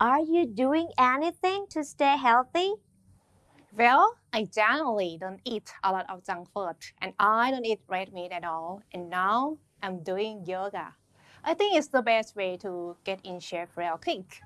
Are you doing anything to stay healthy? Well, I generally don't eat a lot of junk food and I don't eat red meat at all. And now I'm doing yoga. I think it's the best way to get in shape real quick.